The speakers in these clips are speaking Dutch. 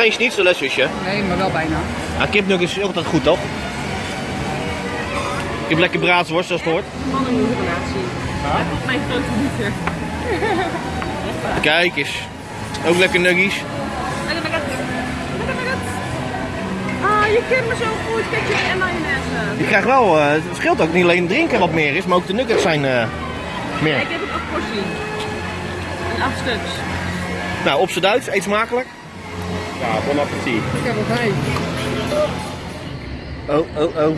geen schnitzel, hè, zusje? Nee, maar wel bijna. Ja, kipnuggets is altijd goed, toch? Je hebt lekker braadsworst, zoals het hoort. Mannenmoederrelatie. Dat is mijn grote liefde. Kijk eens. Ook lekker nuggies. Ah, je kent me zo goed. Ketchup en mayonaise. Je krijgt wel, eh, het scheelt ook niet alleen drinken wat meer is, maar ook de nuggets zijn eh, meer. Ik heb een acht portie. En acht stuks. Nou, op z'n Duits, eet smakelijk. Ja, bon appetit. Ik heb. Oh, oh, oh.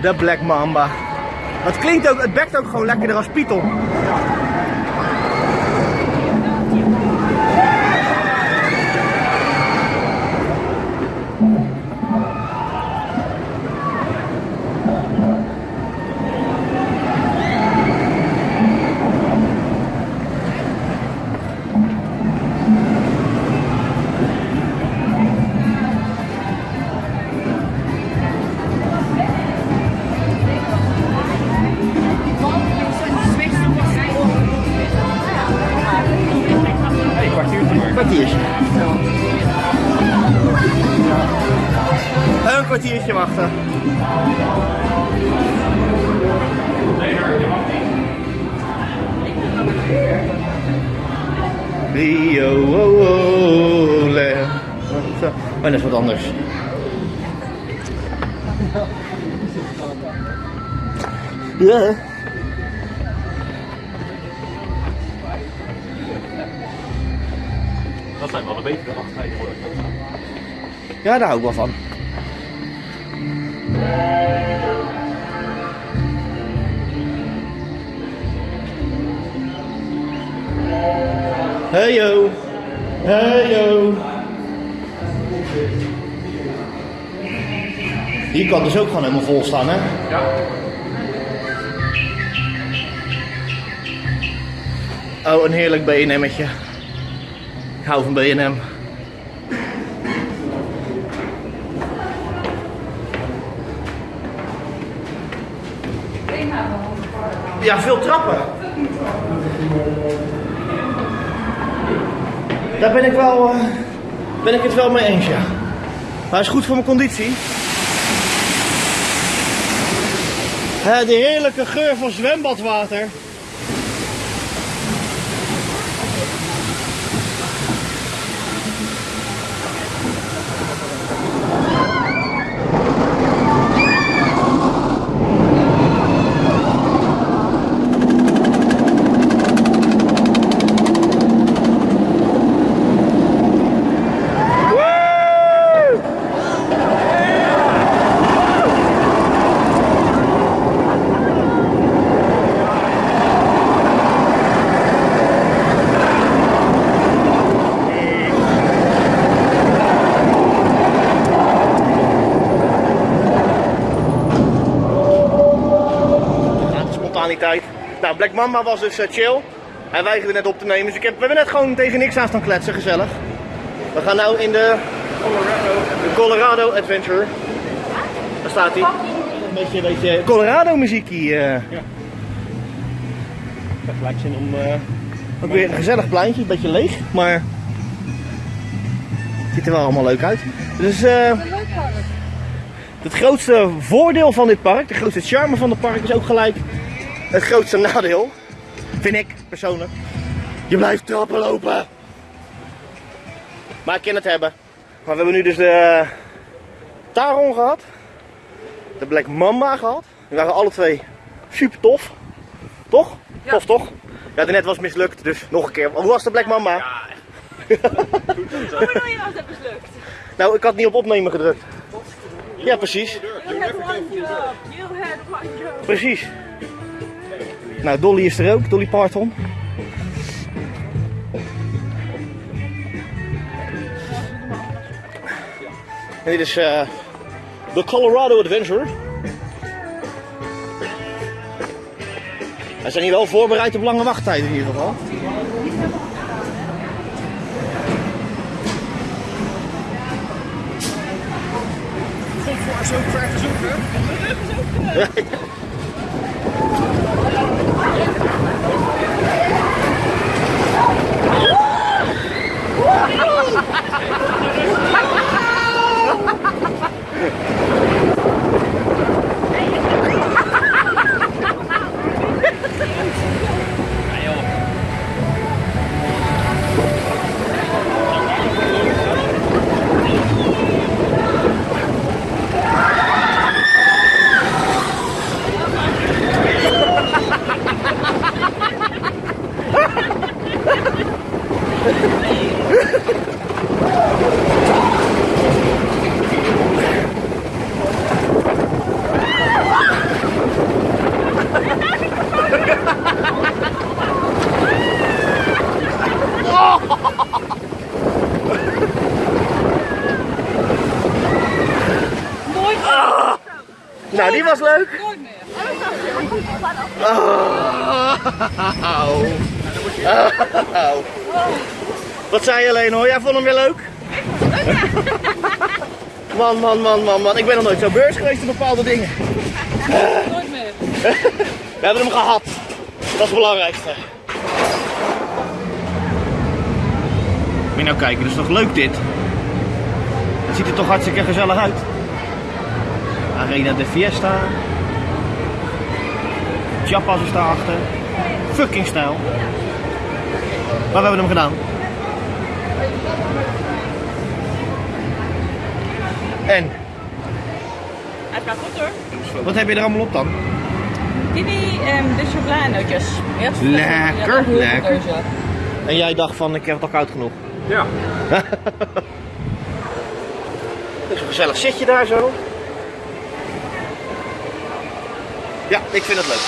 De Black Mamba. Het klinkt ook, het bekt ook gewoon lekkerder als Python. Kwartiertje wachten. Rio, oh, oh, le. Oh, dat is wat anders. Ja. Dat zijn wel de betere wachttijden voor Ja, daar hou ik wel van. Hey yo. Hey yo. Hier kan dus ook gewoon helemaal vol staan, hè? Ja. Oh, een heerlijk B&M'tje. Ik hou van B&M. Ja, veel trappen. Daar ben ik wel, eh, ben ik het wel mee eens, ja. Maar is goed voor mijn conditie. Hè, de heerlijke geur van zwembadwater. Ja, de spontaniteit. Nou, Black Mamba was dus eh, chill. Hij weigerde net op te nemen, dus ik heb, we hebben net gewoon tegen niks aan staan kletsen, gezellig. We gaan nou in de Colorado, de Colorado Adventure. Daar staat hij. Een beetje, een beetje Colorado muziekie. eh. Ik heb gelijk zin om... eh, Ook weer een gezellig pleintje, een beetje leeg, maar het ziet er wel allemaal leuk uit. Dus het grootste voordeel van dit park, de grootste charme van het park is ook gelijk het grootste nadeel. Vind ik persoonlijk. Je blijft trappen lopen. Maar ik kan het hebben. Maar we hebben nu dus de Taron gehad. De Black Mamba gehad. Die waren alle twee super tof. Toch? Tof toch? Ja, de net was mislukt, dus nog een keer. Hoe was de Black Mamba? Hoe bedoel je als dat mislukt? Nou, ik had niet op opnemen gedrukt. Ja, precies. You had one job. You had one job. Precies. Nou, Dolly is er ook, Dolly Parton. En dit is eh, de Colorado Adventure. Wij zijn hier wel voorbereid op lange wachttijden in ieder geval. Goed voor zo'n ver leuk? Nooit meer. Wat zei je alleen hoor? Jij vond hem weer leuk? Man, man, man, man, man. Ik ben nog nooit zo beurs geweest in bepaalde dingen. We hebben hem gehad. Dat is het belangrijkste. Moet je nou kijken, dat is toch leuk dit? Het ziet er toch hartstikke gezellig uit. Arena de Fiesta. Chiapas is daarachter. Fucking stijl. Maar we hebben hem gedaan. En, Het gaat goed hoor. wat heb je er allemaal op dan? Kiwi en de chocoladenootjes. Lekker, lekker. En jij dacht van, ik heb het al koud genoeg. Ja. Het is een gezellig zitje daar zo. Ja, ik vind het leuk.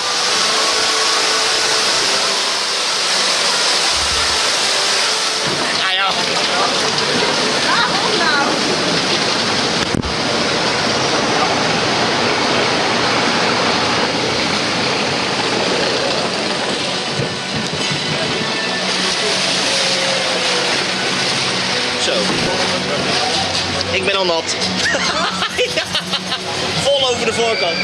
Ja, ja. Zo. Ik ben al nat. Ja, Vol over de voorkant.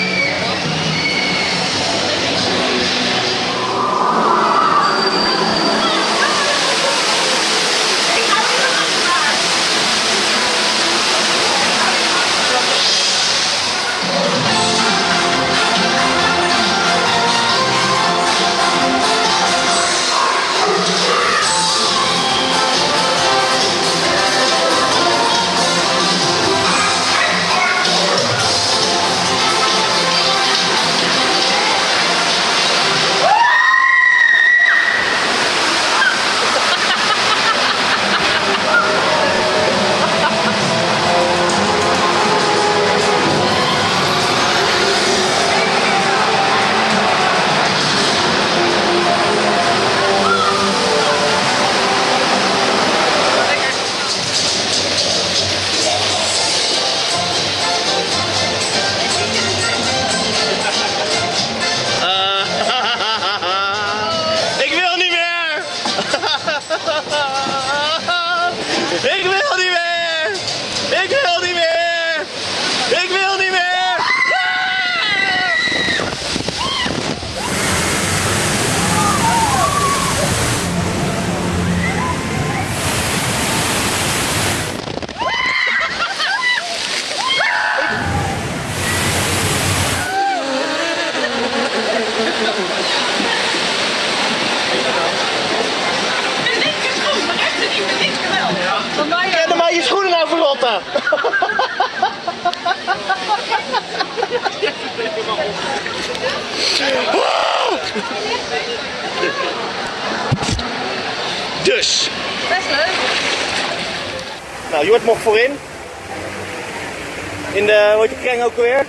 Dus, Best leuk. nou Jort mocht voorin. In de, hoe heet de kring ook alweer?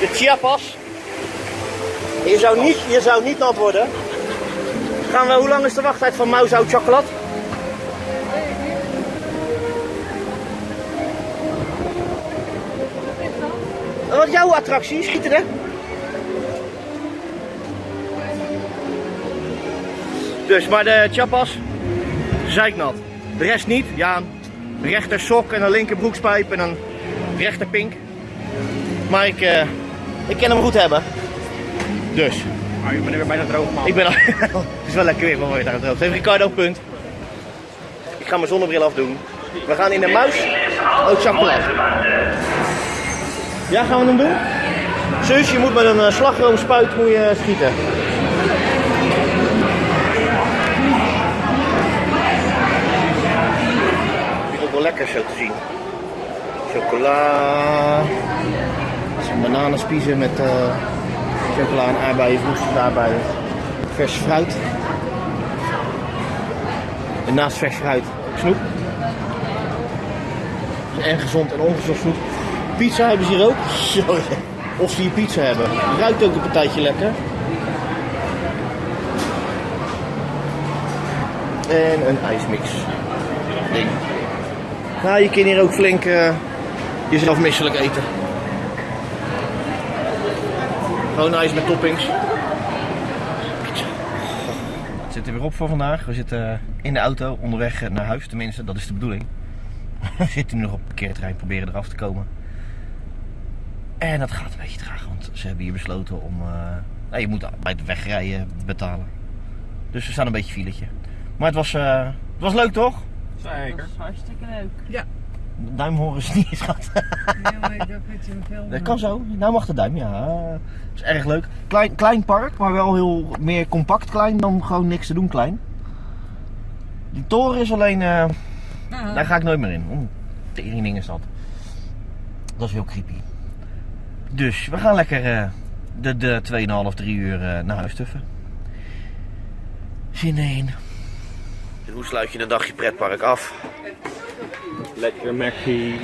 De Chiapas. Je zou niet, je zou niet nat worden. Gaan we, hoe lang is de wachttijd van Mauzout chocolade? Wat jouw attractie? Schieten hè? Dus, maar de chapas, zeiknat. De rest niet. Ja, een rechter sok en een linker broekspijp en een rechter pink. Maar ik, eh, ik kan hem goed hebben. Dus, Maar je bent weer bijna droog, man. ik ben al... het is wel lekker weer, maar weer daar het Heeft Ricardo een punt. Ik ga mijn zonnebril afdoen. We gaan in de muis. Oh, chocolade. Ja, gaan we hem doen? Zus, je moet met een eh, slagroomspuit moet je schieten. Dit is ook wel lekker zo te zien. Chocola. Bananenspiezen met eh, chocola en aardbeien, aardbeien. Vers fruit. En naast vers fruit snoep. En gezond en ongezond snoep. Pizza hebben ze hier ook. Zo, of ze hier pizza hebben. Ruikt ook een partijtje lekker. En een ijsmix. Ding. Nou, je kan hier ook flink eh, jezelf misselijk eten. Gewoon ijs met toppings. Het zit er weer op voor vandaag. We zitten in de auto onderweg naar huis, tenminste, dat is de bedoeling. We zitten nu nog op het parkeerterrein, proberen eraf te komen. En dat gaat een beetje traag, want ze hebben hier besloten om. eh, nou, je moet bij het wegrijden betalen. Dus we staan een beetje filetje. Maar het was, eh, het was leuk toch? Dat Zeker. is hartstikke leuk. Duim horen ze niet, schat. Nee, maar ik heb het in film. Dat kan zo. Nou mag de duim, ja. Dat is erg leuk. Klein, klein park, maar wel heel meer compact klein dan gewoon niks te doen klein. Die toren is alleen, eh, daar ga ik nooit meer in. Oeh, tering ding is dat. Dat is heel creepy. Dus we gaan lekker eh, de, de 2,5, 3 uur eh, naar huis tuffen. Zin in. En hoe sluit je een dagje pretpark af? Lekker Mackie.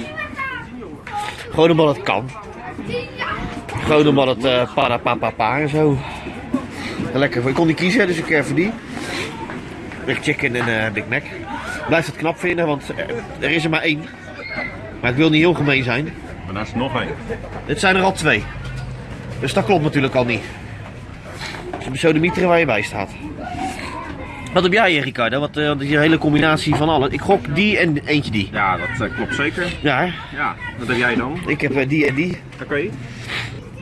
Gewoon omdat het kan. Gewoon omdat het eh para pa pa pa en zo. Lekker. Ik kon niet kiezen, dus ik even die. Big Chicken en Big Mac. Blijf het knap vinden, want er is er maar één. Maar ik wil niet heel gemeen zijn. Maar daar is er nog één. Dit zijn er al twee. Dus dat klopt natuurlijk al niet. Dus de sodemieter waar je bij staat. Wat heb jij, Ricardo? Wat, eh, die hele combinatie van alle. Ik gok die en eentje die. Ja, dat eh, klopt zeker. Ja, hè? Ja, wat heb jij dan? ik heb eh, die en die. Oké.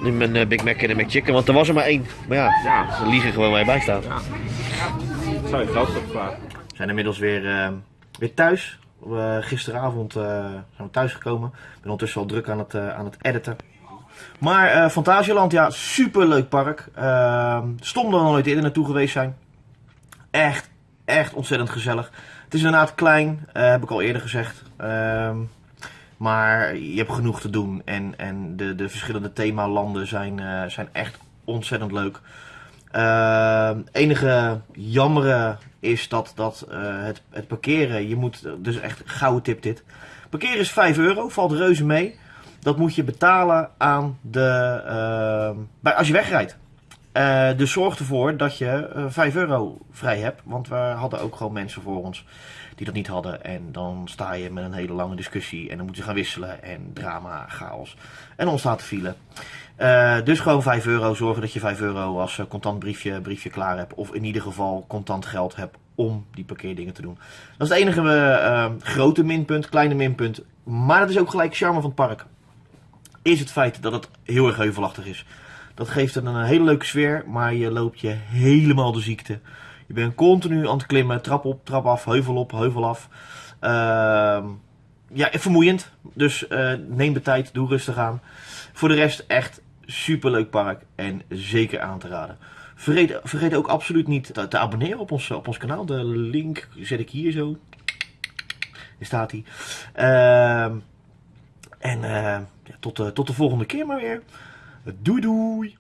Nu mijn Big Mac en de McChicken, want er was er maar één. Maar ja, Ja. ze liegen gewoon waar je bij staat. Ja. Zou je geld? We zijn inmiddels weer, eh, weer thuis. We- gisteravond eh, zijn we thuis gekomen. Ik ben ondertussen al druk aan het, eh, aan het editen. Maar Fantasieland, ja, super leuk park. Uh, stom dat we nooit eerder naartoe geweest zijn. Echt, echt ontzettend gezellig. Het is inderdaad klein, heb ik al eerder gezegd. Ehm, maar je hebt genoeg te doen. En, en de, de verschillende themalanden zijn, zijn echt ontzettend leuk. Ehm, enige jammere is dat, dat eh, het, het parkeren, je moet, dus echt gouden tip dit. Parkeren is 5 euro, valt reuze mee. Dat moet je betalen aan de, ehm, bij, als je wegrijdt. Eh, dus zorg ervoor dat je eh 5 euro vrij hebt. Want we hadden ook gewoon mensen voor ons die dat niet hadden. En dan sta je met een hele lange discussie. En dan moeten ze gaan wisselen. En drama, chaos. En ontstaat de file. Eh, dus gewoon 5 euro. Zorgen dat je 5 euro als eh, contant briefje, briefje klaar hebt. Of in ieder geval contant geld hebt om die parkeerdingen te doen. Dat is het enige eh, grote minpunt, kleine minpunt. Maar dat is ook gelijk charme van het park. Is het feit dat het heel erg heuvelachtig is. Dat geeft het een hele leuke sfeer, maar je loopt je helemaal de ziekte. Je bent continu aan het klimmen, trap op, trap af, heuvel op, heuvel af. Ehm, ja, vermoeiend. Dus neem de tijd, doe rustig aan. Voor de rest echt super leuk park en zeker aan te raden. Vergeet, vergeet ook absoluut niet te, abonneren op ons, op ons kanaal. De link zet ik hier zo. Hier staat hij. Ehm, en eh, ja, tot, de, tot de volgende keer maar weer. Doei doei!